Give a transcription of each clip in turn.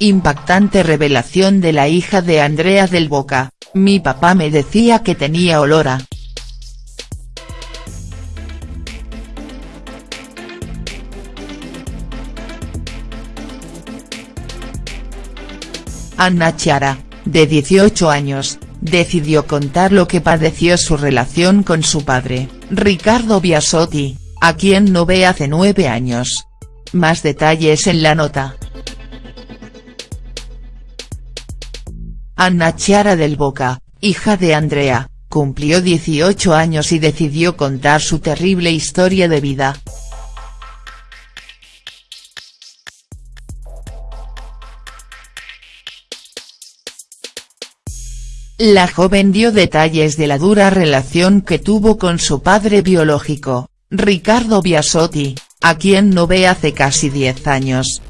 Impactante revelación de la hija de Andrea del Boca, mi papá me decía que tenía olor a. Anna Chiara, de 18 años, decidió contar lo que padeció su relación con su padre, Ricardo Biasotti, a quien no ve hace nueve años. Más detalles en la nota. Anna Chiara del Boca, hija de Andrea, cumplió 18 años y decidió contar su terrible historia de vida. La joven dio detalles de la dura relación que tuvo con su padre biológico, Ricardo Biasotti, a quien no ve hace casi 10 años.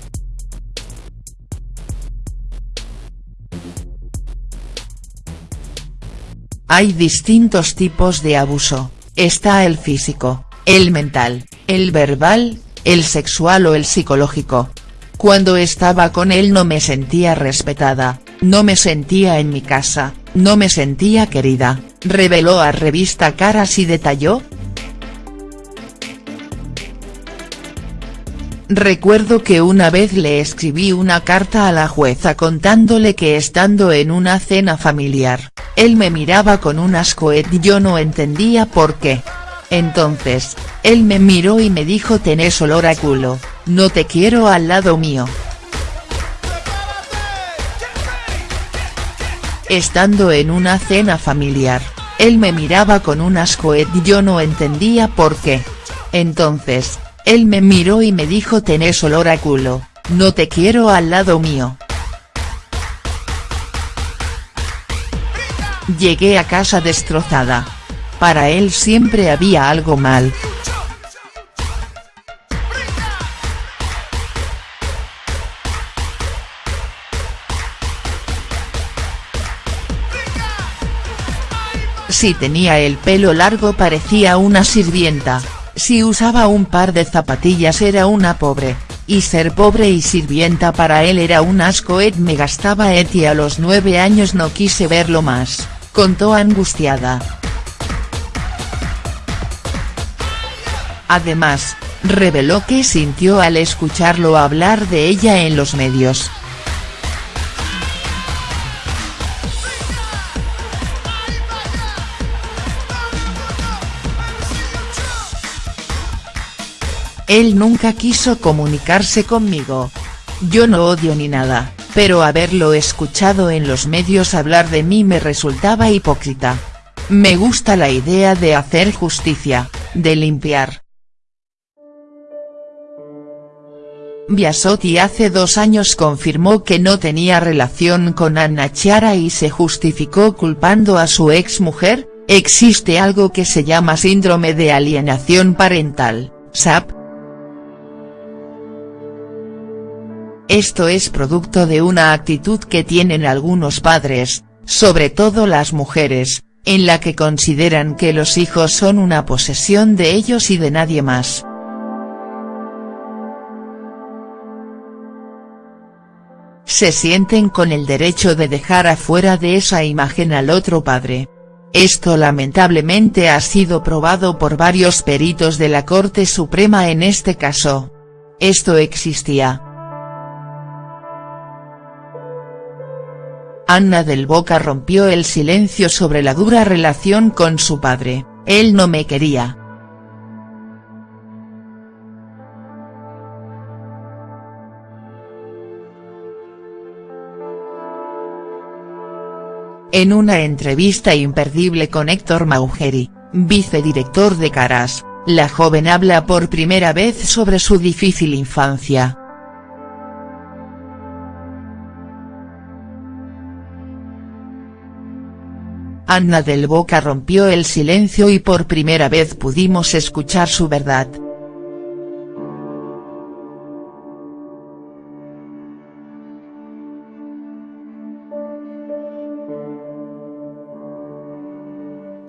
Hay distintos tipos de abuso, está el físico, el mental, el verbal, el sexual o el psicológico. Cuando estaba con él no me sentía respetada, no me sentía en mi casa, no me sentía querida, reveló a revista Caras y detalló. Recuerdo que una vez le escribí una carta a la jueza contándole que estando en una cena familiar, él me miraba con un asco y yo no entendía por qué. Entonces, él me miró y me dijo tenés olor a culo, no te quiero al lado mío. Estando en una cena familiar, él me miraba con un asco y yo no entendía por qué. Entonces, él me miró y me dijo tenés olor a culo, no te quiero al lado mío. Llegué a casa destrozada. Para él siempre había algo mal. Si tenía el pelo largo parecía una sirvienta, si usaba un par de zapatillas era una pobre, y ser pobre y sirvienta para él era un asco Ed me gastaba Ed y a los nueve años no quise verlo más, contó angustiada. Además, reveló que sintió al escucharlo hablar de ella en los medios. Él nunca quiso comunicarse conmigo. Yo no odio ni nada, pero haberlo escuchado en los medios hablar de mí me resultaba hipócrita. Me gusta la idea de hacer justicia, de limpiar. Biasotti hace dos años confirmó que no tenía relación con Anna Chiara y se justificó culpando a su ex mujer, existe algo que se llama síndrome de alienación parental, SAP, Esto es producto de una actitud que tienen algunos padres, sobre todo las mujeres, en la que consideran que los hijos son una posesión de ellos y de nadie más. Se sienten con el derecho de dejar afuera de esa imagen al otro padre. Esto lamentablemente ha sido probado por varios peritos de la Corte Suprema en este caso. Esto existía. Anna del Boca rompió el silencio sobre la dura relación con su padre, él no me quería. En una entrevista imperdible con Héctor Maugeri, vicedirector de Caras, la joven habla por primera vez sobre su difícil infancia. Anna del Boca rompió el silencio y por primera vez pudimos escuchar su verdad.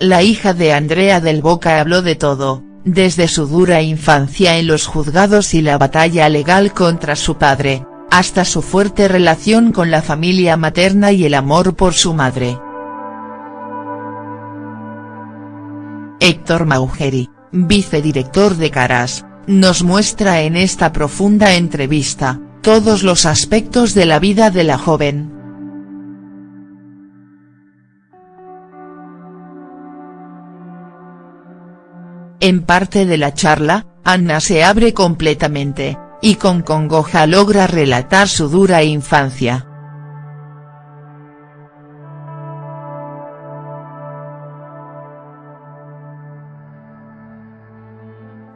La hija de Andrea del Boca habló de todo, desde su dura infancia en los juzgados y la batalla legal contra su padre, hasta su fuerte relación con la familia materna y el amor por su madre. Héctor Maugeri, vicedirector de Caras, nos muestra en esta profunda entrevista, todos los aspectos de la vida de la joven. En parte de la charla, Anna se abre completamente, y con congoja logra relatar su dura infancia.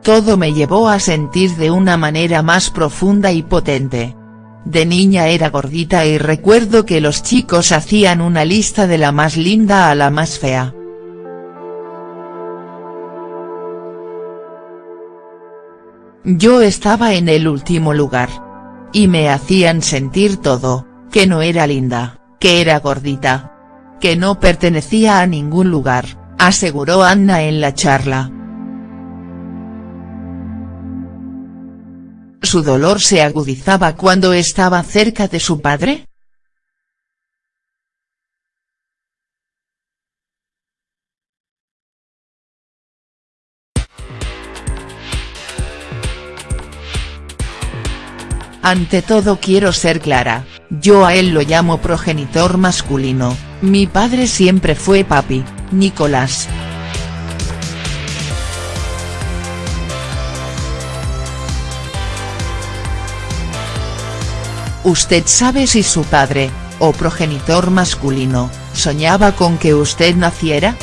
Todo me llevó a sentir de una manera más profunda y potente. De niña era gordita y recuerdo que los chicos hacían una lista de la más linda a la más fea. Yo estaba en el último lugar. Y me hacían sentir todo, que no era linda, que era gordita. Que no pertenecía a ningún lugar, aseguró Anna en la charla. ¿Su dolor se agudizaba cuando estaba cerca de su padre?. Ante todo quiero ser clara, yo a él lo llamo progenitor masculino, mi padre siempre fue papi, Nicolás. ¿Usted sabe si su padre, o progenitor masculino, soñaba con que usted naciera?.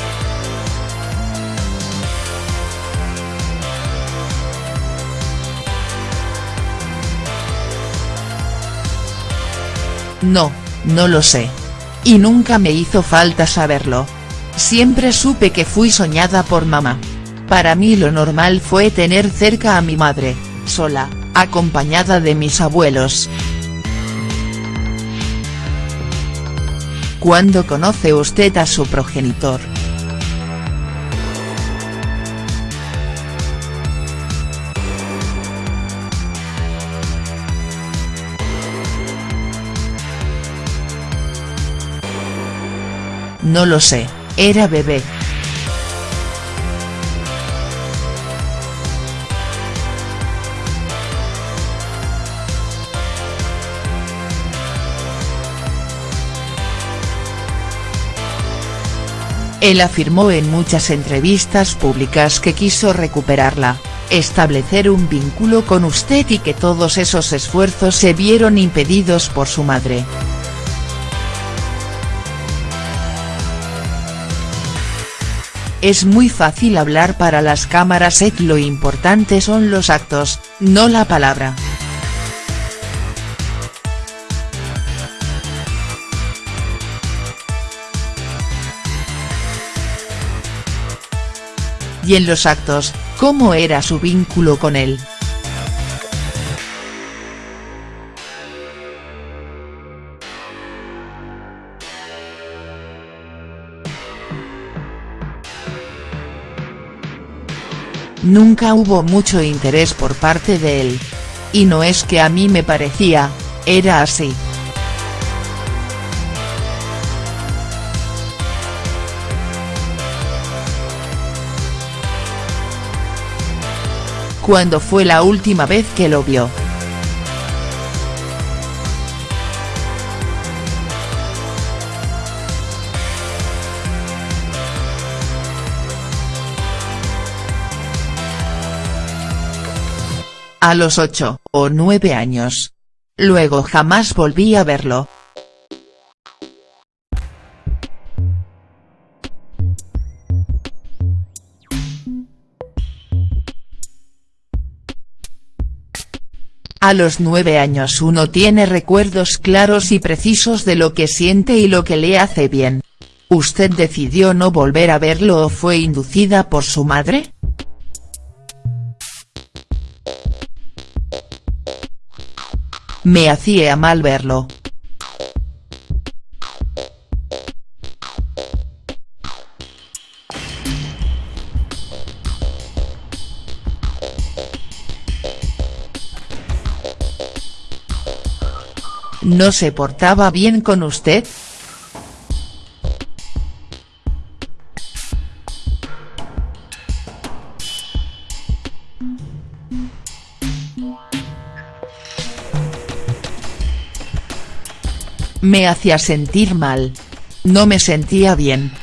No, no lo sé. Y nunca me hizo falta saberlo. Siempre supe que fui soñada por mamá. Para mí lo normal fue tener cerca a mi madre, sola, acompañada de mis abuelos. ¿Cuándo conoce usted a su progenitor?. No lo sé, era bebé. Él afirmó en muchas entrevistas públicas que quiso recuperarla, establecer un vínculo con usted y que todos esos esfuerzos se vieron impedidos por su madre. Es muy fácil hablar para las cámaras Ed lo importante son los actos, no la palabra. Y en los actos, ¿cómo era su vínculo con él?. Nunca hubo mucho interés por parte de él. Y no es que a mí me parecía, era así. ¿Cuándo fue la última vez que lo vio?. A los ocho, o nueve años. Luego jamás volví a verlo. A los nueve años uno tiene recuerdos claros y precisos de lo que siente y lo que le hace bien. ¿Usted decidió no volver a verlo o fue inducida por su madre?. Me hacía mal verlo. ¿No se portaba bien con usted?. Me hacía sentir mal. No me sentía bien.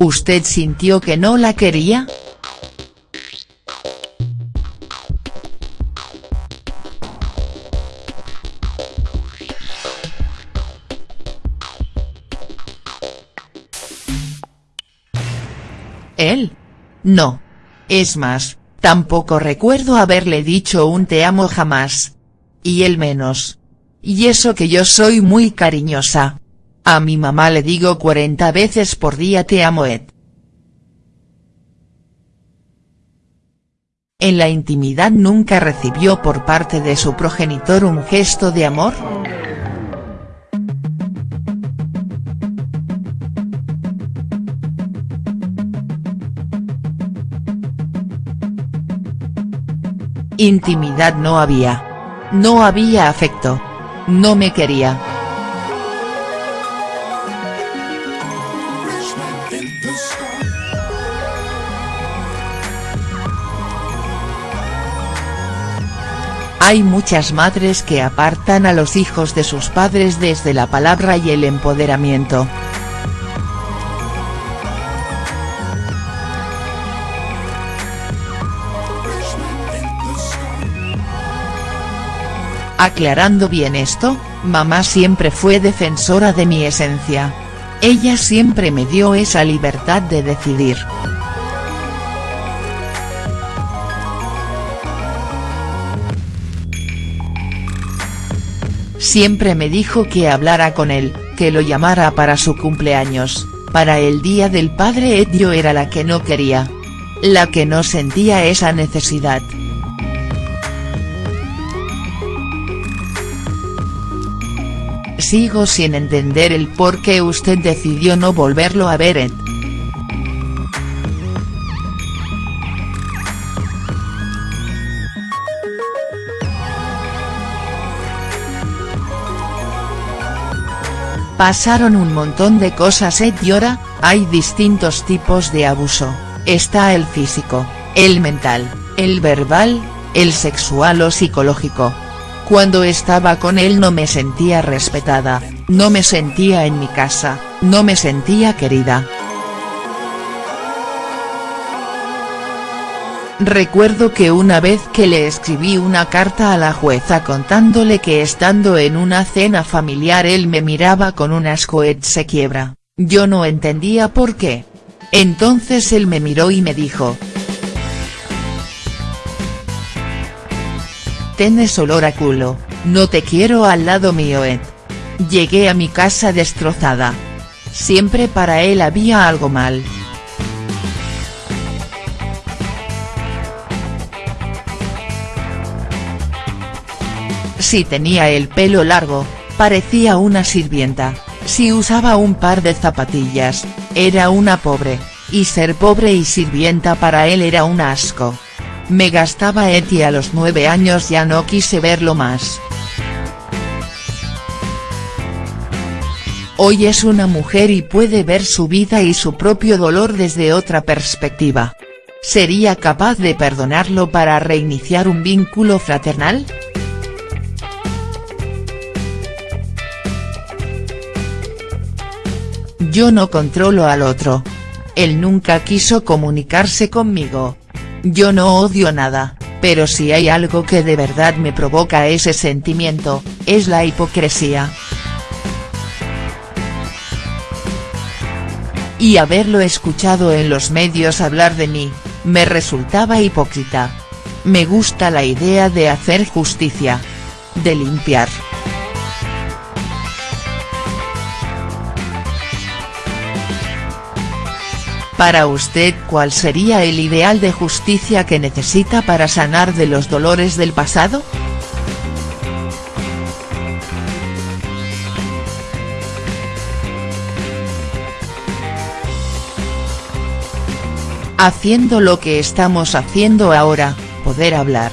¿Usted sintió que no la quería?. ¿Él? No. Es más, tampoco recuerdo haberle dicho un te amo jamás. Y él menos. Y eso que yo soy muy cariñosa. A mi mamá le digo 40 veces por día te amo Ed. En la intimidad nunca recibió por parte de su progenitor un gesto de amor?. Intimidad no había. No había afecto. No me quería. Hay muchas madres que apartan a los hijos de sus padres desde la palabra y el empoderamiento. Aclarando bien esto, mamá siempre fue defensora de mi esencia. Ella siempre me dio esa libertad de decidir. Siempre me dijo que hablara con él, que lo llamara para su cumpleaños, para el día del padre Ed yo era la que no quería. La que no sentía esa necesidad. Sigo sin entender el por qué usted decidió no volverlo a ver Ed. Pasaron un montón de cosas Ed y ahora, hay distintos tipos de abuso, está el físico, el mental, el verbal, el sexual o psicológico, cuando estaba con él no me sentía respetada, no me sentía en mi casa, no me sentía querida. Recuerdo que una vez que le escribí una carta a la jueza contándole que estando en una cena familiar él me miraba con un asco se quiebra, yo no entendía por qué. Entonces él me miró y me dijo, Tienes olor a culo, no te quiero al lado mío Ed. Llegué a mi casa destrozada. Siempre para él había algo mal. Si tenía el pelo largo, parecía una sirvienta, si usaba un par de zapatillas, era una pobre, y ser pobre y sirvienta para él era un asco. Me gastaba Eti a los nueve años ya no quise verlo más. Hoy es una mujer y puede ver su vida y su propio dolor desde otra perspectiva. ¿Sería capaz de perdonarlo para reiniciar un vínculo fraternal?. Yo no controlo al otro. Él nunca quiso comunicarse conmigo, yo no odio nada, pero si hay algo que de verdad me provoca ese sentimiento, es la hipocresía. Y haberlo escuchado en los medios hablar de mí, me resultaba hipócrita. Me gusta la idea de hacer justicia. De limpiar. Para usted ¿cuál sería el ideal de justicia que necesita para sanar de los dolores del pasado?. haciendo lo que estamos haciendo ahora, poder hablar.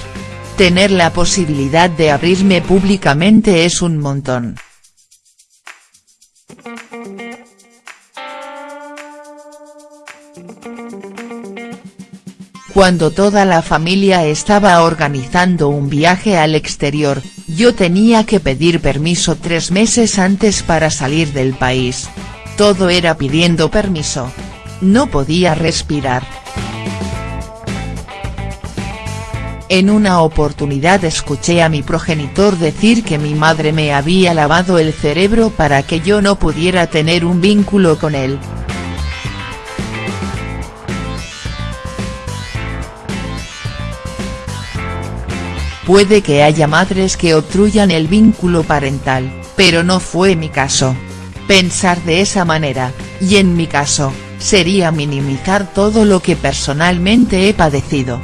Tener la posibilidad de abrirme públicamente es un montón. Cuando toda la familia estaba organizando un viaje al exterior, yo tenía que pedir permiso tres meses antes para salir del país. Todo era pidiendo permiso. No podía respirar. En una oportunidad escuché a mi progenitor decir que mi madre me había lavado el cerebro para que yo no pudiera tener un vínculo con él. Puede que haya madres que obstruyan el vínculo parental, pero no fue mi caso. Pensar de esa manera, y en mi caso, sería minimizar todo lo que personalmente he padecido.